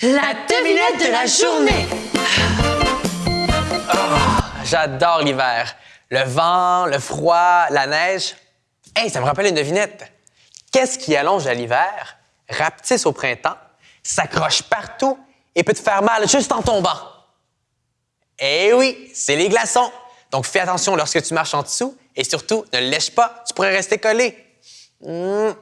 La devinette de la journée! Ah, j'adore l'hiver. Le vent, le froid, la neige. Hey, ça me rappelle une devinette. Qu'est-ce qui allonge à l'hiver, rapetisse au printemps, s'accroche partout et peut te faire mal juste en tombant? Eh oui, c'est les glaçons. Donc fais attention lorsque tu marches en dessous et surtout ne lèche pas, tu pourrais rester collé. Hmm.